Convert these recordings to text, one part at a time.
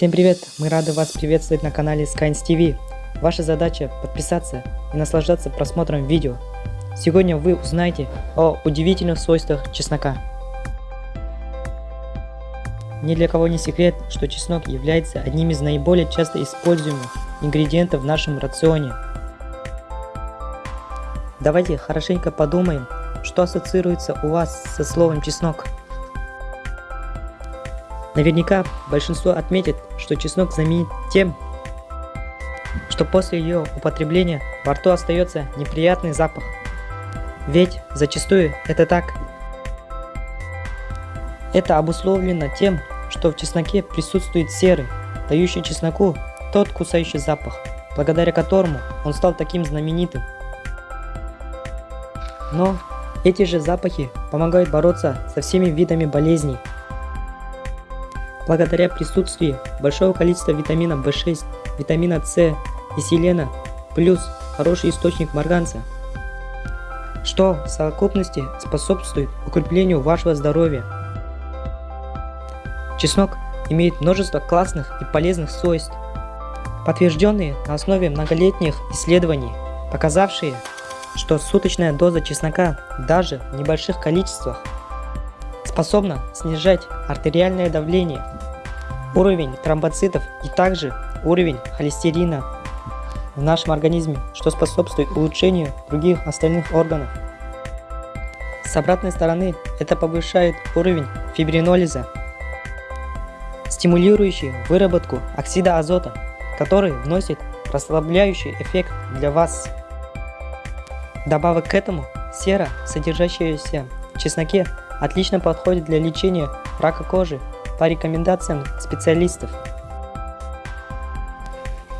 Всем привет! Мы рады вас приветствовать на канале Skynes TV. Ваша задача подписаться и наслаждаться просмотром видео. Сегодня вы узнаете о удивительных свойствах чеснока. Ни для кого не секрет, что чеснок является одним из наиболее часто используемых ингредиентов в нашем рационе. Давайте хорошенько подумаем, что ассоциируется у вас со словом чеснок. Наверняка большинство отметит, что чеснок знаменит тем, что после ее употребления во рту остается неприятный запах. Ведь зачастую это так. Это обусловлено тем, что в чесноке присутствует серый, дающий чесноку тот кусающий запах, благодаря которому он стал таким знаменитым. Но эти же запахи помогают бороться со всеми видами болезней, благодаря присутствию большого количества витамина В6, витамина С и селена, плюс хороший источник марганца, что в совокупности способствует укреплению вашего здоровья. Чеснок имеет множество классных и полезных свойств, подтвержденные на основе многолетних исследований, показавшие, что суточная доза чеснока даже в небольших количествах способна снижать артериальное давление, уровень тромбоцитов и также уровень холестерина в нашем организме, что способствует улучшению других остальных органов. С обратной стороны это повышает уровень фибринолиза, стимулирующий выработку оксида азота, который вносит расслабляющий эффект для вас. Добавок к этому, сера, содержащаяся в чесноке, отлично подходит для лечения рака кожи по рекомендациям специалистов.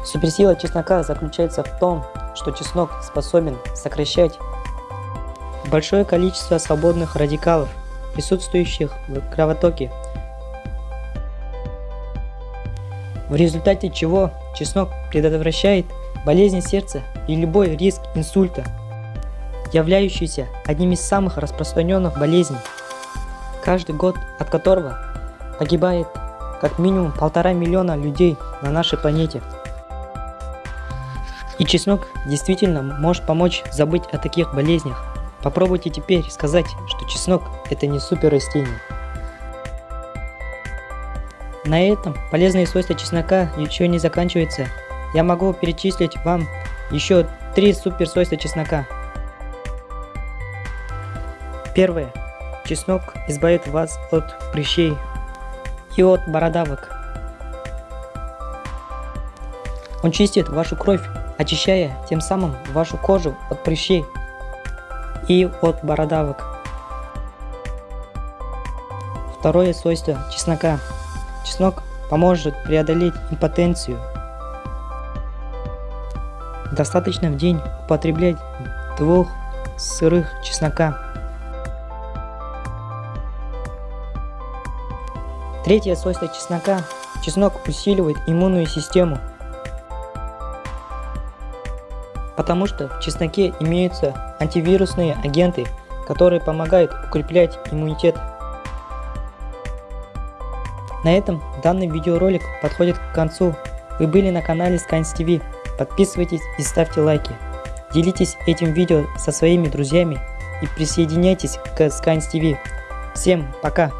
Суперсила чеснока заключается в том, что чеснок способен сокращать большое количество свободных радикалов, присутствующих в кровотоке, в результате чего чеснок предотвращает болезни сердца и любой риск инсульта, являющийся одним из самых распространенных болезней каждый год от которого погибает как минимум полтора миллиона людей на нашей планете. И чеснок действительно может помочь забыть о таких болезнях. Попробуйте теперь сказать, что чеснок это не супер растение. На этом полезные свойства чеснока еще не заканчиваются. Я могу перечислить вам еще три супер свойства чеснока. Первое. Чеснок избавит вас от прыщей и от бородавок. Он чистит вашу кровь, очищая тем самым вашу кожу от прыщей и от бородавок. Второе свойство чеснока. Чеснок поможет преодолеть импотенцию. Достаточно в день употреблять двух сырых чеснока. Третье свойство чеснока. Чеснок усиливает иммунную систему. Потому что в чесноке имеются антивирусные агенты, которые помогают укреплять иммунитет. На этом данный видеоролик подходит к концу. Вы были на канале Scans TV. Подписывайтесь и ставьте лайки. Делитесь этим видео со своими друзьями и присоединяйтесь к Scans TV. Всем пока!